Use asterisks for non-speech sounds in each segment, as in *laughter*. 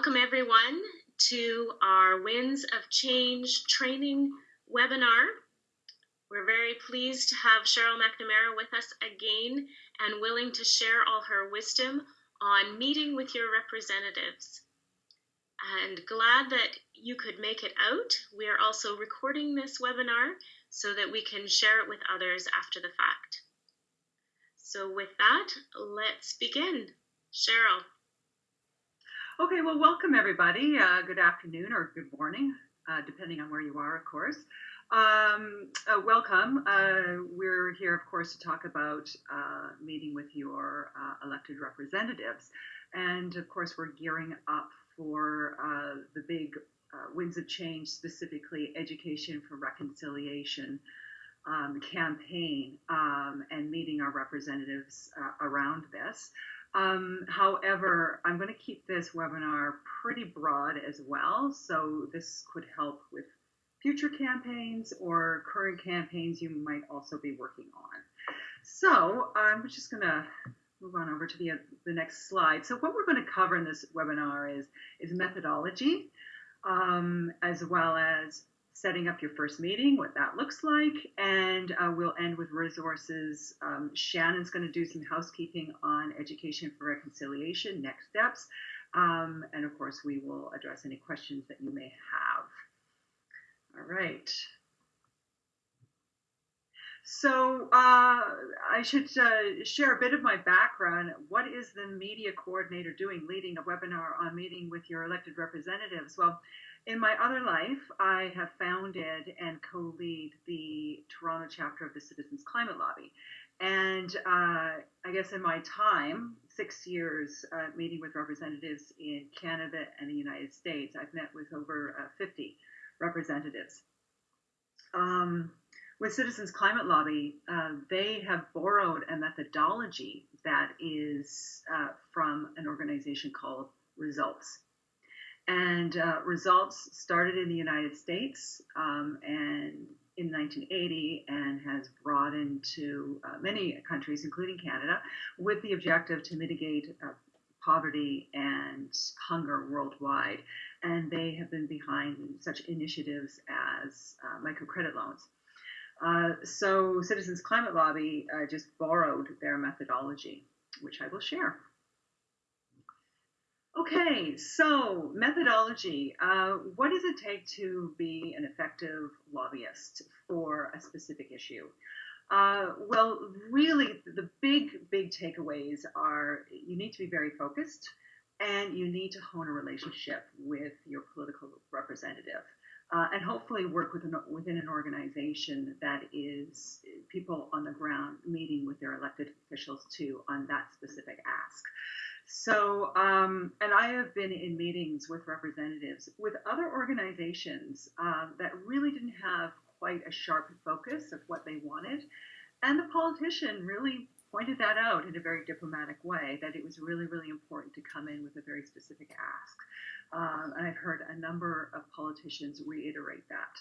Welcome everyone to our Winds of Change training webinar. We're very pleased to have Cheryl McNamara with us again and willing to share all her wisdom on meeting with your representatives. And glad that you could make it out. We are also recording this webinar so that we can share it with others after the fact. So with that, let's begin. Cheryl. Okay, well, welcome everybody. Uh, good afternoon or good morning, uh, depending on where you are, of course. Um, uh, welcome. Uh, we're here, of course, to talk about uh, meeting with your uh, elected representatives. And of course, we're gearing up for the big Winds of Change, specifically Education for Reconciliation um, campaign, um, and meeting our representatives around this. Um, however, I'm going to keep this webinar pretty broad as well, so this could help with future campaigns or current campaigns you might also be working on. So I'm just going to move on over to the, the next slide. So what we're going to cover in this webinar is, is methodology, um, as well as setting up your first meeting, what that looks like, and uh, we'll end with resources. Um, Shannon's going to do some housekeeping on education for reconciliation, next steps, um, and of course we will address any questions that you may have. All right. So uh, I should uh, share a bit of my background. What is the media coordinator doing leading a webinar on meeting with your elected representatives? Well, in my other life, I have founded and co-lead the Toronto chapter of the Citizens Climate Lobby. And uh, I guess in my time, six years uh, meeting with representatives in Canada and the United States, I've met with over uh, 50 representatives. Um, with Citizens Climate Lobby, uh, they have borrowed a methodology that is uh, from an organization called Results. And uh, Results started in the United States um, and in 1980 and has broadened to uh, many countries, including Canada, with the objective to mitigate uh, poverty and hunger worldwide. And they have been behind such initiatives as uh, microcredit loans. Uh, so Citizens Climate Lobby uh, just borrowed their methodology, which I will share. Okay, so methodology. Uh, what does it take to be an effective lobbyist for a specific issue? Uh, well, really, the big, big takeaways are you need to be very focused and you need to hone a relationship with your political representative. Uh, and hopefully work within, within an organization that is people on the ground meeting with their elected officials too on that specific ask. So, um, and I have been in meetings with representatives with other organizations um, that really didn't have quite a sharp focus of what they wanted. And the politician really pointed that out in a very diplomatic way that it was really, really important to come in with a very specific ask. Um, and I've heard a number of politicians reiterate that.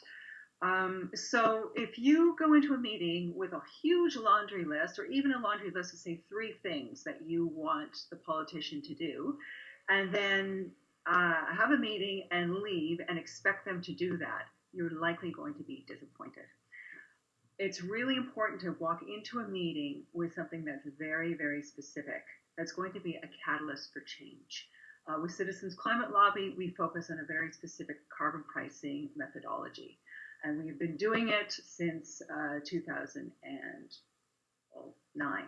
Um, so if you go into a meeting with a huge laundry list, or even a laundry list of say three things that you want the politician to do, and then uh, have a meeting and leave and expect them to do that, you're likely going to be disappointed. It's really important to walk into a meeting with something that's very, very specific. That's going to be a catalyst for change. Uh, with Citizens Climate Lobby, we focus on a very specific carbon pricing methodology and we've been doing it since uh, 2009.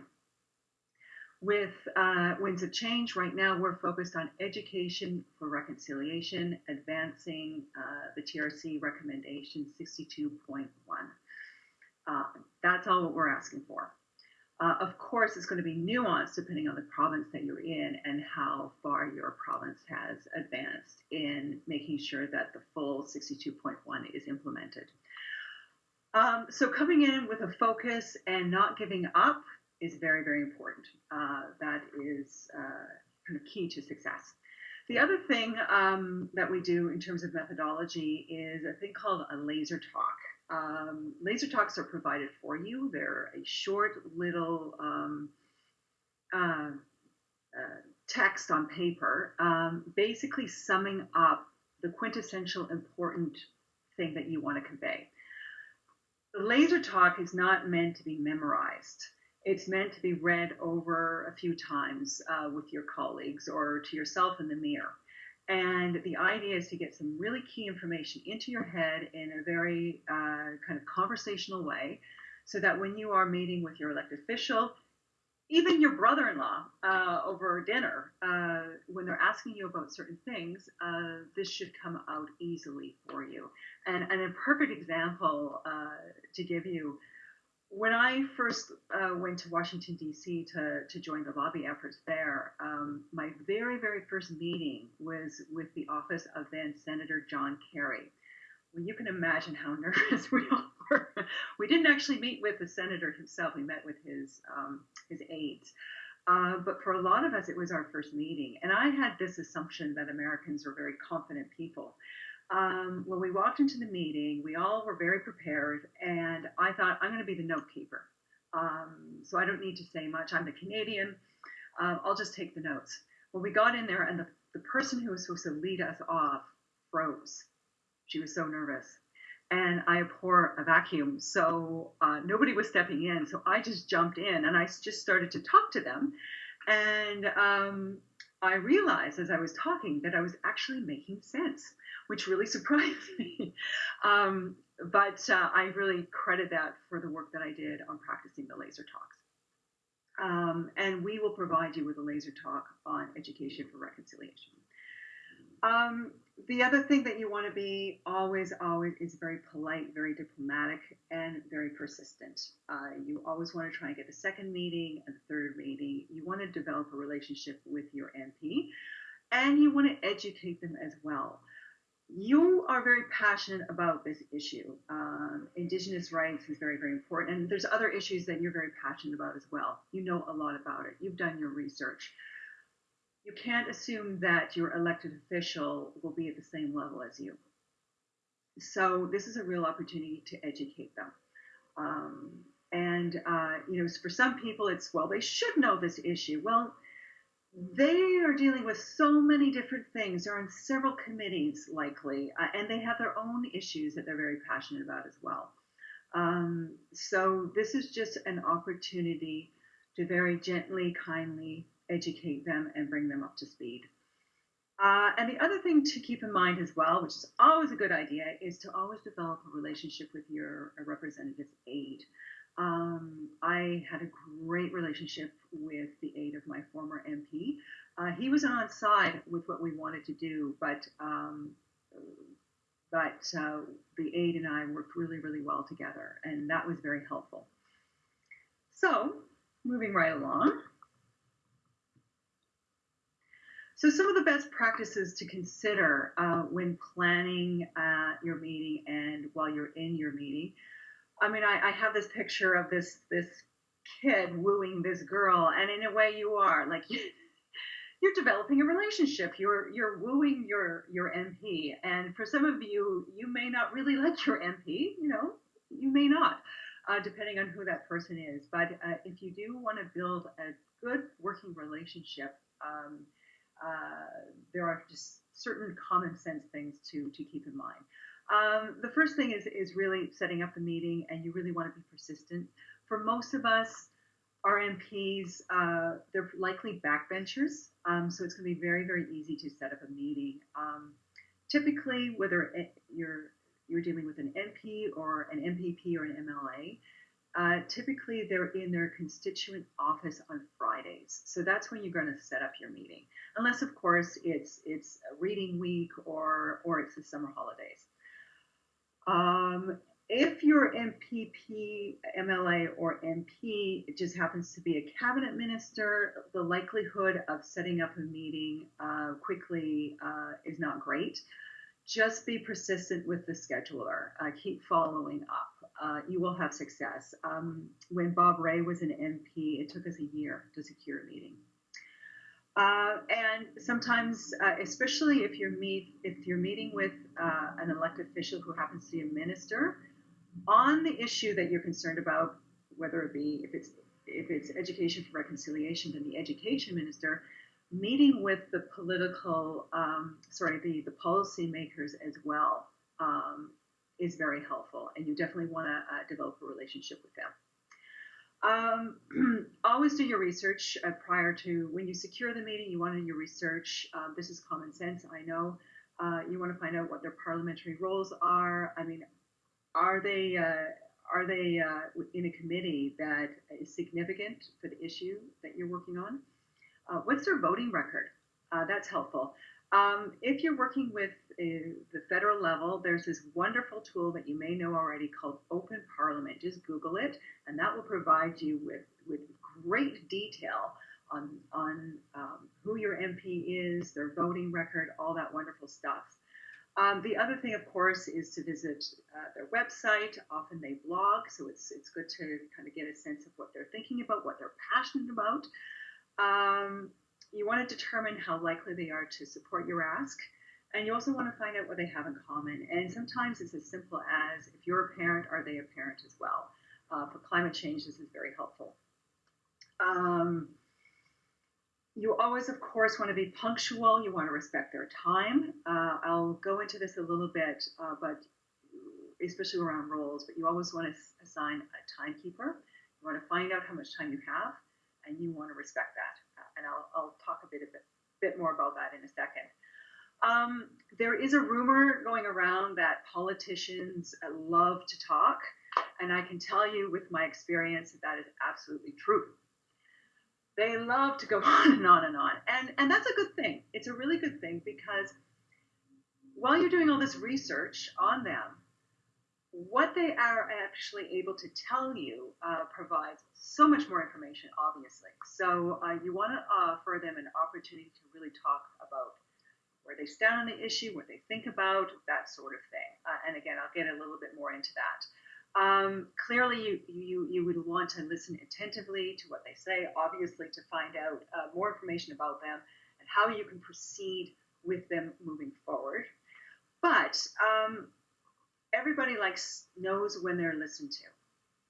With uh, Winds of Change, right now we're focused on education for reconciliation, advancing uh, the TRC recommendation 62.1. Uh, that's all what we're asking for. Uh, of course, it's going to be nuanced depending on the province that you're in and how far your province has advanced in making sure that the full 62.1 is implemented. Um, so coming in with a focus and not giving up is very, very important. Uh, that is uh, kind of key to success. The other thing um, that we do in terms of methodology is a thing called a laser talk. Um, laser talks are provided for you. They're a short little um, uh, uh, text on paper, um, basically summing up the quintessential important thing that you want to convey. The laser talk is not meant to be memorized. It's meant to be read over a few times uh, with your colleagues or to yourself in the mirror. And the idea is to get some really key information into your head in a very uh, kind of conversational way so that when you are meeting with your elected official, even your brother-in-law uh, over dinner, uh, when they're asking you about certain things, uh, this should come out easily for you. And, and a perfect example uh, to give you, when I first uh, went to Washington D.C. to to join the lobby efforts there, um, my very very first meeting was with the office of then Senator John Kerry. Well, you can imagine how *laughs* nervous we all were. we didn't actually meet with the senator himself. We met with his um, his aides. Uh, but for a lot of us, it was our first meeting, and I had this assumption that Americans are very confident people. Um, when we walked into the meeting, we all were very prepared, and I thought I'm going to be the note keeper. Um, so I don't need to say much. I'm the Canadian. Uh, I'll just take the notes. Well, we got in there, and the, the person who was supposed to lead us off froze. She was so nervous. And I abhor a vacuum, so uh, nobody was stepping in. So I just jumped in and I just started to talk to them. And um, I realized as I was talking that I was actually making sense, which really *laughs* surprised me. um, but uh, I really credit that for the work that I did on practicing the laser talks. Um, and we will provide you with a laser talk on education for reconciliation. Um, the other thing that you want to be always, always is very polite, very diplomatic, and very persistent. Uh, you always want to try and get the second meeting the third meeting. You want to develop a relationship with your MP, and you want to educate them as well. You are very passionate about this issue. Um, Indigenous rights is very, very important, and there's other issues that you're very passionate about as well. You know a lot about it. You've done your research you can't assume that your elected official will be at the same level as you. So this is a real opportunity to educate them. Um, and uh, you know, for some people, it's well, they should know this issue. Well, they are dealing with so many different things. They're on several committees, likely, uh, and they have their own issues that they're very passionate about as well. Um, so this is just an opportunity to very gently, kindly educate them and bring them up to speed. Uh, and the other thing to keep in mind as well, which is always a good idea, is to always develop a relationship with your representative's aide. Um, I had a great relationship with the aide of my former MP. Uh, he was on side with what we wanted to do, but um, but uh, the aide and I worked really, really well together, and that was very helpful. So, moving right along. So, some of the best practices to consider uh, when planning uh, your meeting and while you're in your meeting. I mean, I, I, have this picture of this this kid wooing this girl, and in a way, you are like *laughs* you're developing a relationship. You're you're wooing your your MP, and for some of you, you may not really like your MP. You know, you may not, uh, depending on who that person is. But uh, if you do want to build a good working relationship. Um, uh, there are just certain common sense things to, to keep in mind. Um, the first thing is, is really setting up the meeting, and you really want to be persistent. For most of us, our MPs, uh, they're likely backbenchers, um, so it's going to be very, very easy to set up a meeting. Um, typically, whether you're you're dealing with an MP or an MPP or an MLA, uh, typically, they're in their constituent office on Fridays, so that's when you're going to set up your meeting. Unless, of course, it's it's a reading week or or it's the summer holidays. Um, if your MPP, MLA, or MP just happens to be a cabinet minister, the likelihood of setting up a meeting uh, quickly uh, is not great. Just be persistent with the scheduler. Uh, keep following up uh, you will have success. Um, when Bob Rae was an MP, it took us a year to secure a meeting. Uh, and sometimes, uh, especially if you're meet if you're meeting with uh, an elected official who happens to be a minister on the issue that you're concerned about, whether it be if it's if it's education for reconciliation, then the education minister meeting with the political, um, sorry, the, the policymakers as well um, is very helpful, and you definitely want to uh, develop a relationship with them. Um, *clears throat* always do your research uh, prior to when you secure the meeting. You want to do your research. Um, this is common sense, I know. Uh, you want to find out what their parliamentary roles are. I mean, are they uh, are they uh, in a committee that is significant for the issue that you're working on? Uh, what's their voting record? Uh, that's helpful. Um, if you're working with uh, the federal level, there's this wonderful tool that you may know already called Open Parliament. Just Google it, and that will provide you with, with great detail on, on um, who your MP is, their voting record, all that wonderful stuff. Um, the other thing, of course, is to visit uh, their website. Often they blog, so it's it's good to kind of get a sense of what they're thinking about, what they're passionate about. Um, you want to determine how likely they are to support your ask. And you also want to find out what they have in common. And sometimes it's as simple as if you're a parent, are they a parent as well? Uh, for climate change, this is very helpful. Um, you always, of course, want to be punctual. You want to respect their time. Uh, I'll go into this a little bit, uh, but especially around roles. But you always want to assign a timekeeper. You want to find out how much time you have, and you want to respect that. Uh, and I'll, I'll talk a bit, a bit, bit more about that in a second. Um, there is a rumor going around that politicians love to talk, and I can tell you with my experience that that is absolutely true. They love to go *laughs* on and on and on. And, and that's a good thing. It's a really good thing because while you're doing all this research on them, what they are actually able to tell you uh, provides so much more information, obviously. So uh, you want to offer them an opportunity to really talk about where they stand on the issue, what they think about, that sort of thing. Uh, and again, I'll get a little bit more into that. Um, clearly, you, you, you would want to listen attentively to what they say, obviously, to find out uh, more information about them and how you can proceed with them moving forward. But um, everybody likes knows when they're listened to.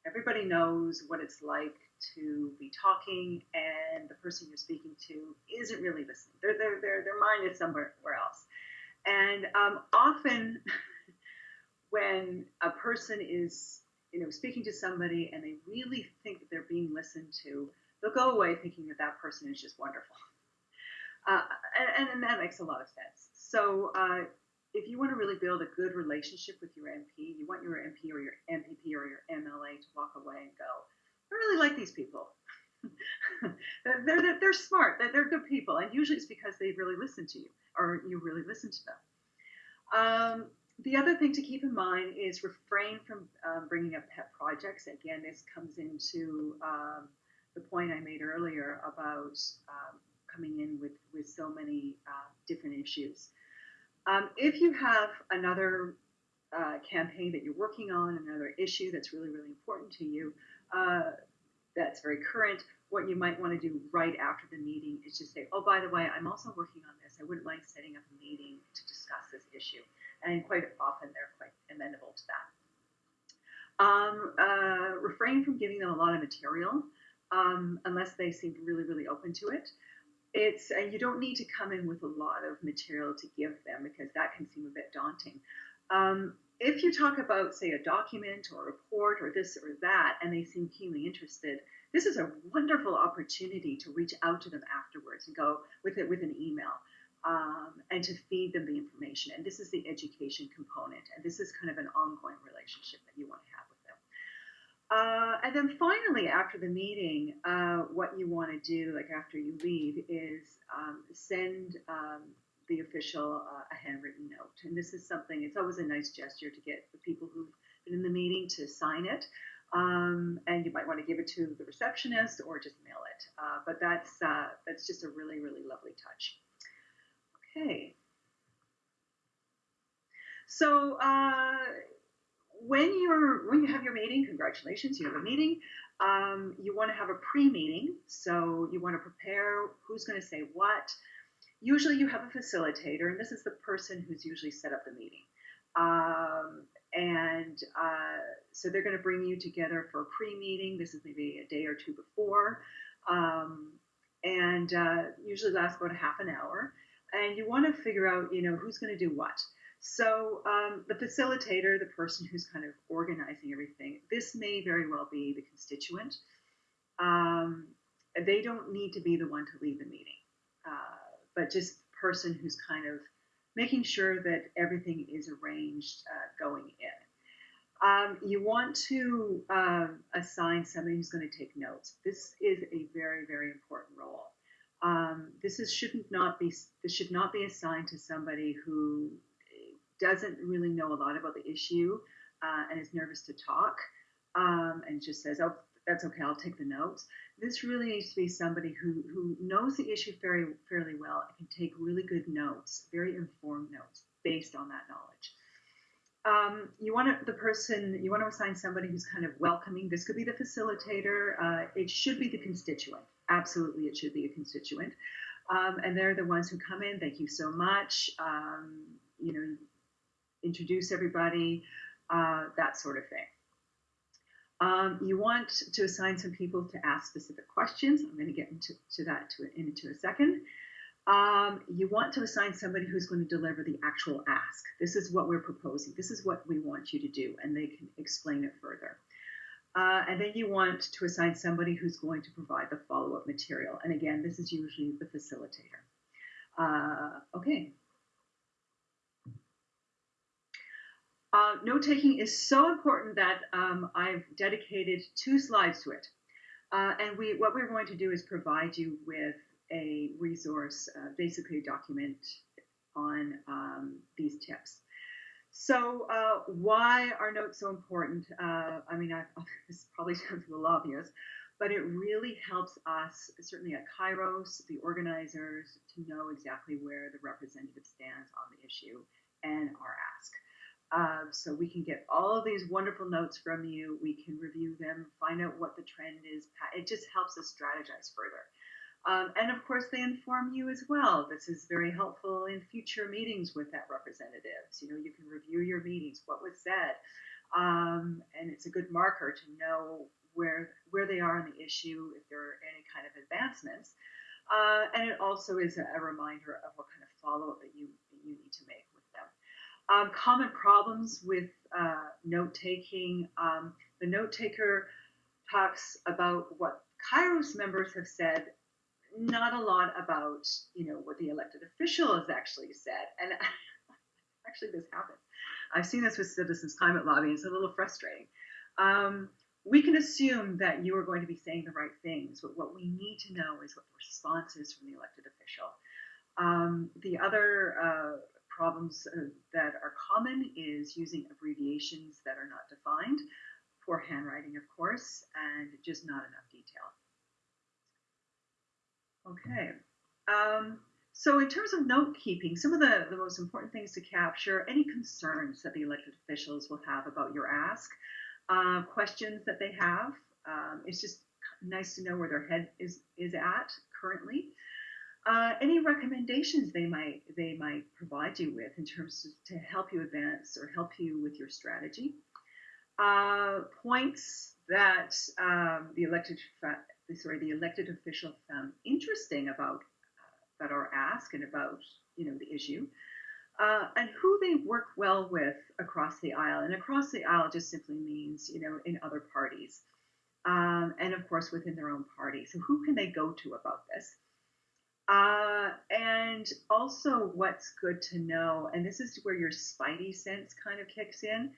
Everybody knows what it's like to be talking and the person you're speaking to isn't really listening. Their their their, their mind is somewhere else. And um, often *laughs* when a person is you know speaking to somebody and they really think that they're being listened to they'll go away thinking that that person is just wonderful uh, and, and, that makes a lot of sense so uh, if you want to really build a good relationship with your mp you want your mp or your mpp or your mla to walk away and go i really like these people *laughs* they're, they're, they're smart they're, they're good people and usually it's because they really listen to you or you really listen to them um, the other thing to keep in mind is refrain from um, bringing up pet projects. Again, this comes into um, the point I made earlier about um, coming in with, with so many uh, different issues. Um, if you have another uh, campaign that you're working on, another issue that's really, really important to you, uh, that's very current, what you might want to do right after the meeting is just say, oh, by the way, I'm also working on this. I wouldn't mind setting up a meeting to discuss this issue and quite often they're quite amenable to that. Um, uh, refrain from giving them a lot of material um, unless they seem really, really open to it. It's and you don't need to come in with a lot of material to give them because that can seem a bit daunting. Um, if you talk about, say, a document or a report or this or that, and they seem keenly interested, this is a wonderful opportunity to reach out to them afterwards and go with it with an email um, and to feed them the information. And this is the education component. And this is kind of an ongoing relationship that you want to have. Uh, and then finally, after the meeting, uh, what you want to do, like after you leave, is um, send um, the official uh, a handwritten note. And this is something, it's always a nice gesture to get the people who've been in the meeting to sign it. Um, and you might want to give it to the receptionist or just mail it. Uh, but that's uh, that's just a really really lovely touch. Okay. So uh, when you're when you have your meeting, congratulations, you have a meeting. Um, you want to have a pre-meeting, so you want to prepare who's going to say what. Usually, you have a facilitator, and this is the person who's usually set up the meeting. Um, and uh, so they're going to bring you together for a pre-meeting. This is maybe a day or two before. Um, and uh, usually lasts about a half an hour. And you want to figure out, you know, who's going to do what. So um, the facilitator, the person who's kind of organizing everything, this may very well be the constituent. Um, they don't need to be the one to lead the meeting, uh, but just the person who's kind of making sure that everything is arranged uh, going in. Um, you want to um, assign somebody who's going to take notes. This is a very, very important role. Um, this is shouldn't not be this should not be assigned to somebody who doesn't really know a lot about the issue uh, and is nervous to talk um, and just says, "Oh, that's okay, I'll take the notes." This really needs to be somebody who who knows the issue very fairly well and can take really good notes, very informed notes based on that knowledge. Um, you want to, the person you want to assign somebody who's kind of welcoming. This could be the facilitator. Uh, it should be the constituent. Absolutely, it should be a constituent. Um, and they're the ones who come in. Thank you so much. Um, you know, introduce everybody, uh, that sort of thing. Um, you want to assign some people to ask specific questions. I'm going to get into to that to, into a second. Um, you want to assign somebody who's going to deliver the actual ask. This is what we're proposing. This is what we want you to do, and they can explain it further. Uh, and then you want to assign somebody who's going to provide the follow-up material. And again, this is usually the facilitator. Uh, okay, Uh, note taking is so important that um, I've dedicated two slides to it. Uh, and we, what we're going to do is provide you with a resource, uh, basically a document on um, these tips. So uh, why are notes so important? Uh, I mean, I've, *laughs* this probably sounds a little obvious, but it really helps us, certainly at Kairos, the organizers, to know exactly where the representative stands on the issue and our ask. Um, so we can get all of these wonderful notes from you. We can review them, find out what the trend is. It just helps us strategize further. Um, and of course, they inform you as well. This is very helpful in future meetings with that representatives. You know, you can review your meetings, what was said, um, and it's a good marker to know where where they are on the issue, if there are any kind of advancements. Uh, and it also is a, a reminder of what kind of follow up that you you need to make um, common problems with uh, note taking. Um, the note taker talks about what Kairos members have said, not a lot about you know what the elected official has actually said. And *laughs* actually, this happens. I've seen this with citizens climate lobby. It's a little frustrating. Um, we can assume that you are going to be saying the right things, but what we need to know is what the response is from the elected official. Um, the other uh, problems uh, that are common is using abbreviations that are not defined, poor handwriting, of course, and just not enough detail. Okay. Um, so in terms of note keeping, some of the, the most important things to capture, any concerns that the elected officials will have about your ask, uh, questions that they have. Um, it's just nice to know where their head is, is at currently. Uh, any recommendations they might they might provide you with in terms of, to help you advance or help you with your strategy. Uh, points that um, the elected sorry the elected official found interesting about uh, about our and about you know the issue. Uh, and who they work well with across the aisle. And across the aisle just simply means, you know, in other parties. Um, and of course within their own party. So who can they go to about this? Uh, and also, what's good to know, and this is where your spidey sense kind of kicks in,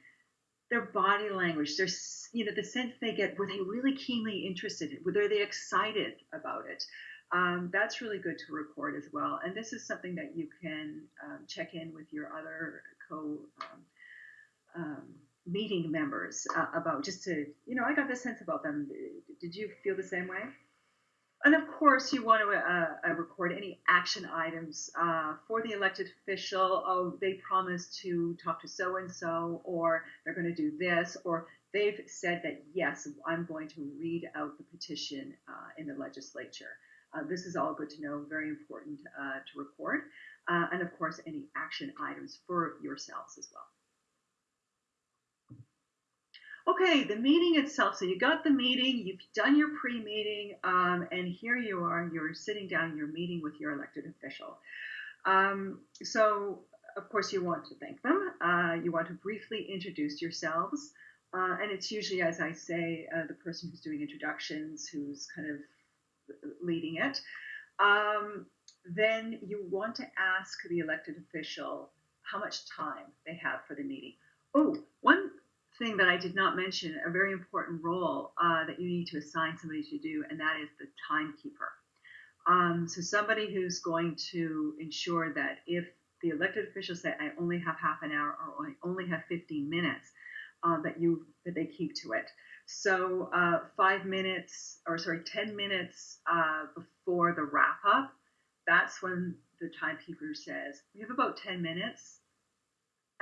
their body language, their, you know, the sense they get, were they really keenly interested? Were they excited about it? Um, that's really good to record as well. And this is something that you can um, check in with your other co um, um meeting members uh, about, just to, you know, I got this sense about them. Did you feel the same way? And of course, you want to uh, uh, record any action items uh, for the elected official. Oh, they promised to talk to so and so, or they're going to do this, or they've said that yes, I'm going to read out the petition uh, in the legislature. Uh, this is all good to know, very important uh, to record. and of course, any action items for yourselves as well. Okay, the meeting itself. So you got the meeting, you've done your pre-meeting, um, and here you are. You're sitting down. You're meeting with your elected official. Um, so of course you want to thank them. Uh, you want to briefly introduce yourselves, uh, and it's usually, as I say, uh, the person who's doing introductions who's kind of leading it. Um, then you want to ask the elected official how much time they have for the meeting. Oh, one thing that I did not mention, a very important role uh, that you need to assign somebody to do, and that is the timekeeper. Um, so somebody who's going to ensure that if the elected officials say, I only have half an hour or I only have 15 minutes, uh, that you that they keep to it. So uh, five minutes, or sorry, 10 minutes uh, before the wrap up, that's when the timekeeper says, we have about 10 minutes.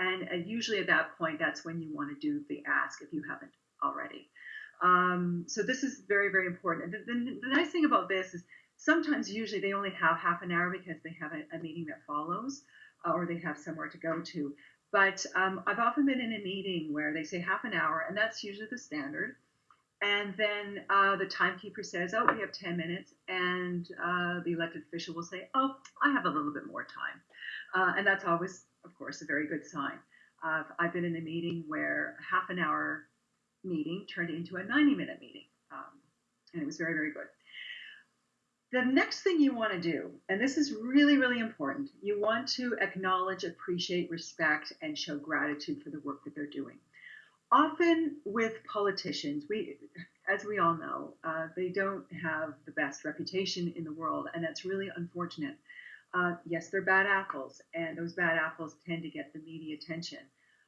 And uh, usually at that point, that's when you want to do the ask if you haven't already. Um, so this is very, very important. And the, the, the, nice thing about this is sometimes, usually, they only have half an hour because they have a, a meeting that follows uh, or they have somewhere to go to. But um, I've often been in a meeting where they say half an hour, and that's usually the standard. And then uh, the timekeeper says, Oh, we have 10 minutes. And uh, the elected official will say, Oh, I have a little bit more time. Uh, and that's always, of course, a very good sign. I've been in a meeting where a half an hour meeting turned into a 90 minute meeting. Um, and it was very, very good. The next thing you want to do, and this is really, really important, you want to acknowledge, appreciate, respect, and show gratitude for the work that they're doing. Often with politicians, we, as we all know, uh, they don't have the best reputation in the world, and that's really unfortunate. Uh, yes, they're bad apples, and those bad apples tend to get the media attention.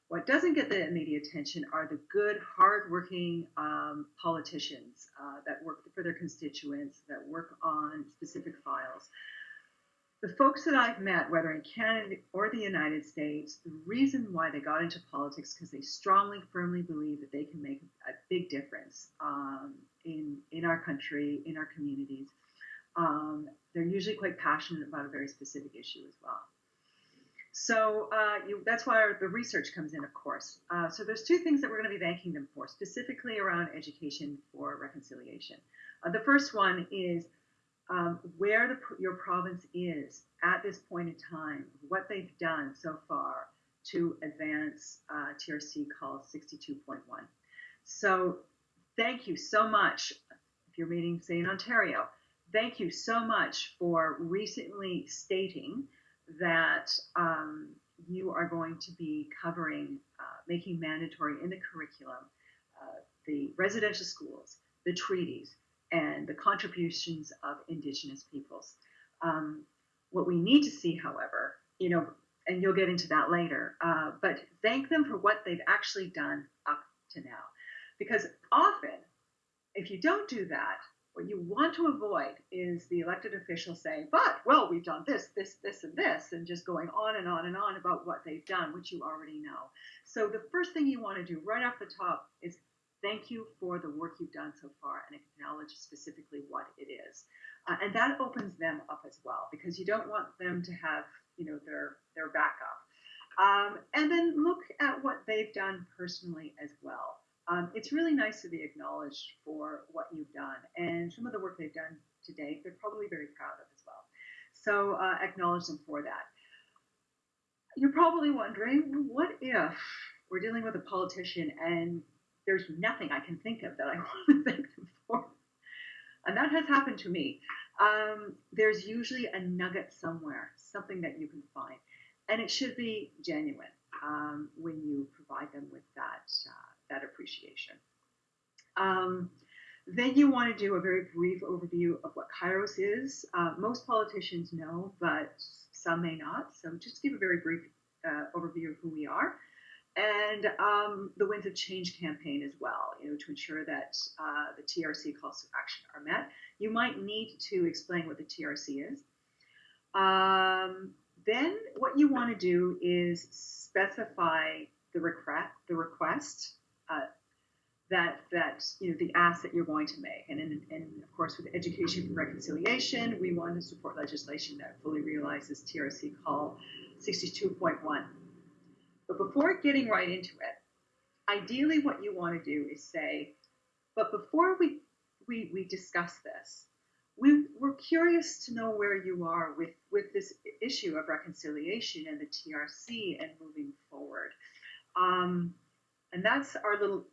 What doesn't get the media attention are the good, hardworking um, politicians uh, that work for their constituents, that work on specific files. The folks that I've met, whether in Canada or the United States, the reason why they got into politics because they strongly, firmly believe that they can make a big difference um, in in our country, in our communities. Um, they're usually quite passionate about a very specific issue as well. So uh, you, that's why the research comes in, of course. Uh, so there's two things that we're going to be thanking them for, specifically around education for reconciliation. Uh, the first one is um, where the, your province is at this point in time, what they've done so far to advance uh, TRC call 62.1. So thank you so much. If you're meeting, say, in Ontario, thank you so much for recently stating that um, you are going to be covering, uh, making mandatory in the curriculum, uh, the residential schools, the treaties, and the contributions of Indigenous peoples. Um, what we need to see, however, you know, and you'll get into that later, uh, but thank them for what they've actually done up to now. Because often, if you don't do that, what you want to avoid is the elected official saying, but, well, we've done this, this, this, and this, and just going on and on and on about what they've done, which you already know. So the first thing you want to do right off the top is thank you for the work you've done so far and acknowledge specifically what it is. Uh, and that opens them up as well because you don't want them to have, you know, their, their backup. Um, and then look at what they've done personally as well um, it's really nice to be acknowledged for what you've done. And some of the work they've done to date, they're probably very proud of as well. So uh, acknowledge them for that. You're probably wondering, what if we're dealing with a politician and there's nothing I can think of that I *laughs* want to thank them for? And that has happened to me. Um, there's usually a nugget somewhere, something that you can find. And it should be genuine um, when you provide them with that. Uh, that appreciation. Um, then you want to do a very brief overview of what Kairos is. Uh, most politicians know, but some may not. So just give a very brief uh, overview of who we are. And um, the Winds of Change campaign as well, you know, to ensure that uh, the TRC calls to action are met. You might need to explain what the TRC is. Um, then what you want to do is specify the request, the request that that you know the ask that you're going to make. And, and, and of course, with education for reconciliation, we want to support legislation that fully realizes TRC Call 62.1. But before getting right into it, ideally, what you want to do is say, but before we, we, we discuss this, we, we're curious to know where you are with, with this issue of reconciliation and the TRC and moving forward. Um, and that's our little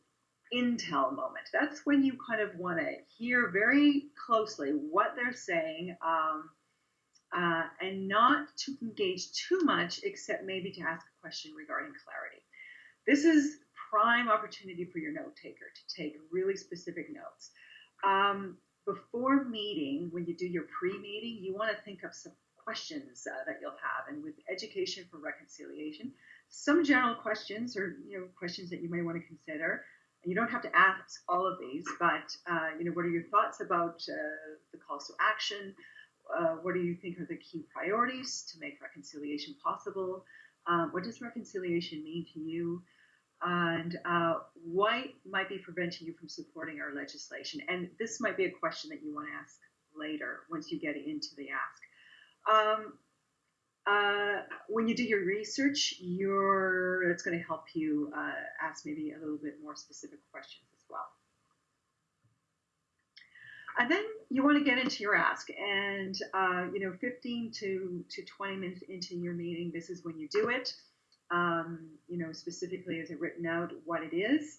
intel moment. That's when you kind of want to hear very closely what they're saying um, uh, and not to engage too much, except maybe to ask a question regarding clarity. This is prime opportunity for your note taker to take really specific notes. Um, before meeting, when you do your pre-meeting, you want to think of some questions uh, that you'll have. And with education for reconciliation, some general questions or you know questions that you may want to consider. You don't have to ask all of these, but uh, you know, what are your thoughts about uh, the calls to action? Uh, what do you think are the key priorities to make reconciliation possible? Um, what does reconciliation mean to you? and uh, what might be preventing you from supporting our legislation? And this might be a question that you want to ask later once you get into the ask. Um, uh, when you do your research, you're, it's going to help you uh, ask maybe a little bit more specific questions as well. And then you want to get into your ask, and uh, you know, 15 to, to 20 minutes into your meeting, this is when you do it um, you know, specifically is it written out what it is.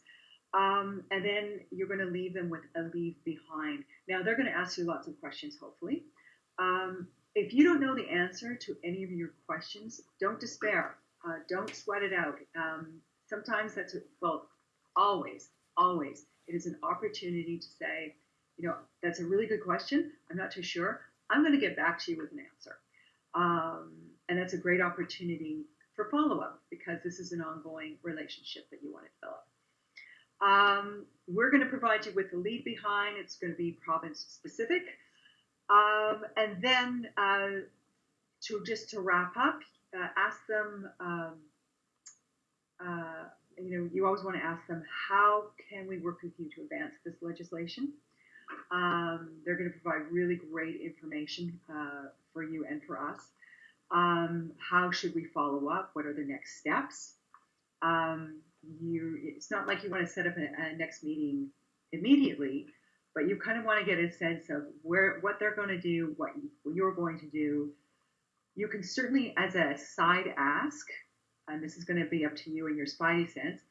Um, and then you're going to leave them with a leave behind. Now they're going to ask you lots of questions, hopefully. Um, if you don't know the answer to any of your questions, don't despair. Uh, don't sweat it out. Um, sometimes that's, a, well, always, always, it is an opportunity to say, you know, that's a really good question. I'm not too sure. I'm going to get back to you with an answer. Um, and that's a great opportunity for follow up because this is an ongoing relationship that you want to develop. Um, we're going to provide you with the lead behind. It's going to be province specific. Um, and then uh, to just to wrap up, uh, ask them, um, uh, you know, you always want to ask them, how can we work with you to advance this legislation? Um, they're going to provide really great information uh, for you and for us. Um, how should we follow up? What are the next steps? Um, you, it's not like you want to set up a, a next meeting immediately, but you kind of want to get a sense of where what they're going to do, what, you, what you're going to do. You can certainly, as a side ask, and this is going to be up to you and your spidey sense,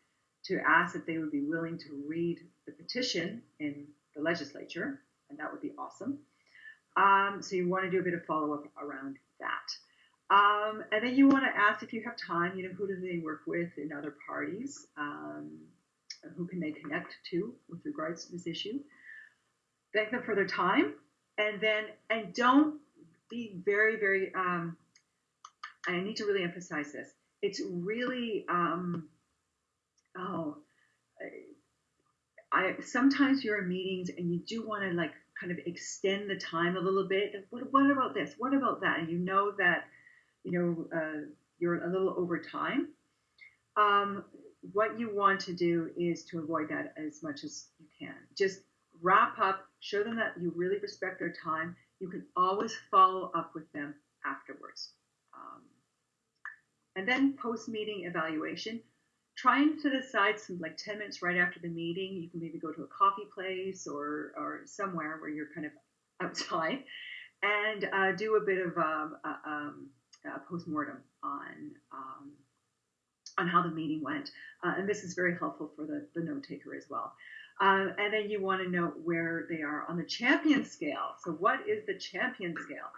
to ask if they would be willing to read the petition in the legislature, and that would be awesome. Um, so you want to do a bit of follow up around that. Um, and then you want to ask if you have time, you know, who do they work with in other parties? Um, who can they connect to with regards to this issue? Thank them for their time. And then, and don't be very, very, um, I need to really emphasize this. It's really, um, oh, I, sometimes you're in meetings and you do want to like kind of extend the time a little bit. What, what about this? What about that? And you know that you know, uh, you're a little over time. Um, what you want to do is to avoid that as much as you can. Just wrap up, show them that you really respect their time. You can always follow up with them afterwards. Um, and then post meeting evaluation. Try and set aside some like 10 minutes right after the meeting. You can maybe go to a coffee place or, or somewhere where you're kind of *laughs* outside and uh, do a bit of um, uh, um, uh, postmortem on um, on how the meeting went, uh, and this is very helpful for the, the note taker as well. Um, and then you want to know where they are on the champion scale. So, what is the champion scale?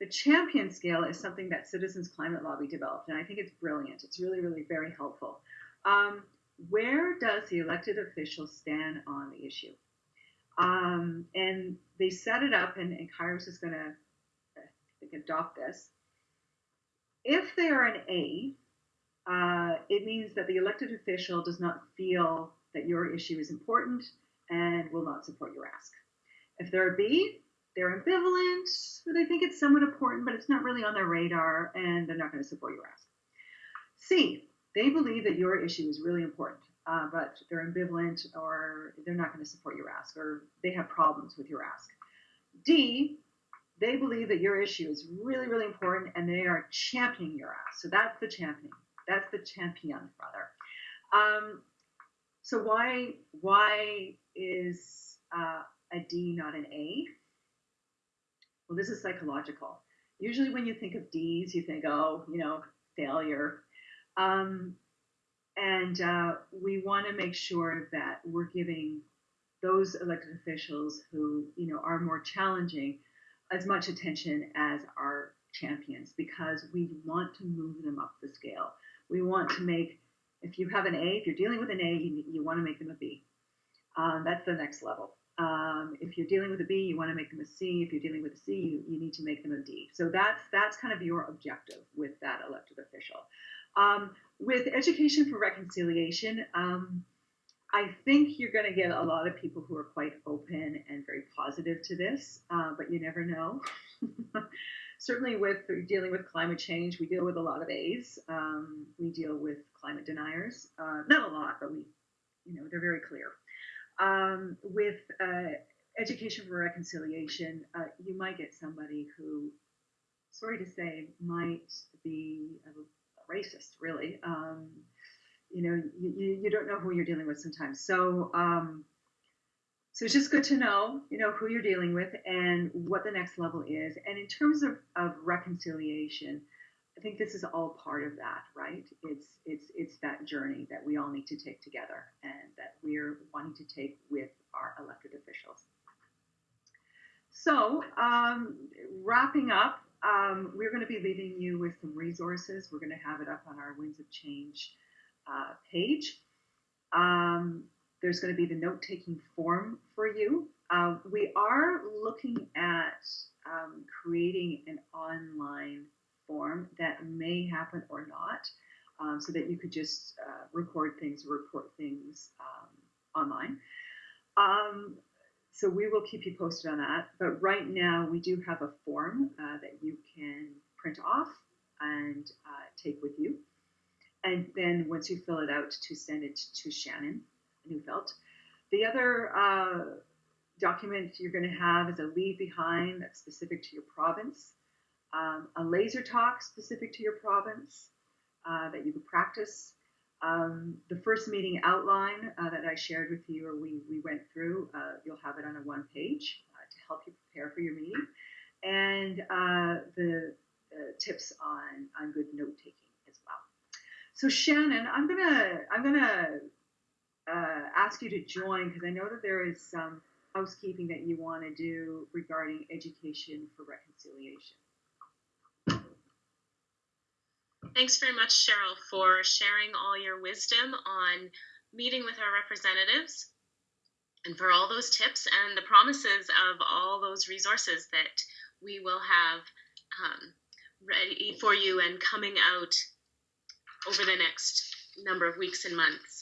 The champion scale is something that Citizens Climate Lobby developed, and I think it's brilliant. It's really, really very helpful. Um, where does the elected official stand on the issue? Um, and they set it up, and, and Kairos is going to adopt this. If they are an A, uh, it means that the elected official does not feel that your issue is important and will not support your ask. If they're a B, they're ambivalent, they think it's somewhat important, but it's not really on their radar, and they're not going to support your ask. C, they believe that your issue is really important, uh, but they're ambivalent or they're not going to support your ask, or they have problems with your ask. D, they believe that your issue is really, really important and they are championing your ask. So that's the champion. That's the champion, rather. Um, So why why is uh, a D not an A? Well, this is psychological. Usually, when you think of D's, you think, oh, you know, failure. Um, and uh, we want to make sure that we're giving those elected officials who, you know, are more challenging as much attention as our champions because we want to move them up the scale. We want to make, if you have an A, if you're dealing with an A, you, you want to make them a B. Um, that's the next level. Um, if you're dealing with a B, you want to make them a C. If you're dealing with a C, you, you need to make them a D. So that's that's kind of your objective with that elected official. Um, with education for reconciliation, um, I think you're going to get a lot of people who are quite open and very positive to this, uh, but you never know. *laughs* Certainly, with dealing with climate change, we deal with a lot of A's. Um, we deal with climate deniers, uh, not a lot, but we, you know, they're very clear. Um, with uh, education for reconciliation, uh, you might get somebody who, sorry to say, might be a, racist, really. Um, you know, you, you don't know who you're dealing with sometimes. So, um, so it's just good to know, you know, who you're dealing with and what the next level is. And in terms of, of reconciliation, I think this is all part of that, right? It's it's it's that journey that we all need to take together and that we're wanting to take with our elected officials. So, um, wrapping up, um, we're going to be leaving you with some resources. We're going to have it up on our Winds of Change uh, page. Um, there's going to be the note-taking form for you. Uh, we are looking at um, creating an online form that may happen or not, um, so that you could just uh, record things report things um, online. Um, so we will keep you posted on that. But right now, we do have a form uh, that you can print off and uh, take with you. And then once you fill it out, to send it to Shannon Neufeld. The other uh, document you're going to have is a leave behind that's specific to your province um, a laser talk specific to your province uh, that you could practice. Um, the first meeting outline uh, that I shared with you or we, we went through, uh, you'll have it on a one page uh, to help you prepare for your meeting. And uh, the tips on, on good note taking as well. So Shannon, I'm gonna I'm gonna uh, ask you to join because I know that there is some housekeeping that you want to do regarding education for reconciliation. Thanks very much, Cheryl, for sharing all your wisdom on meeting with our representatives and for all those tips and the promises of all those resources that we will have um, ready for you and coming out over the next number of weeks and months.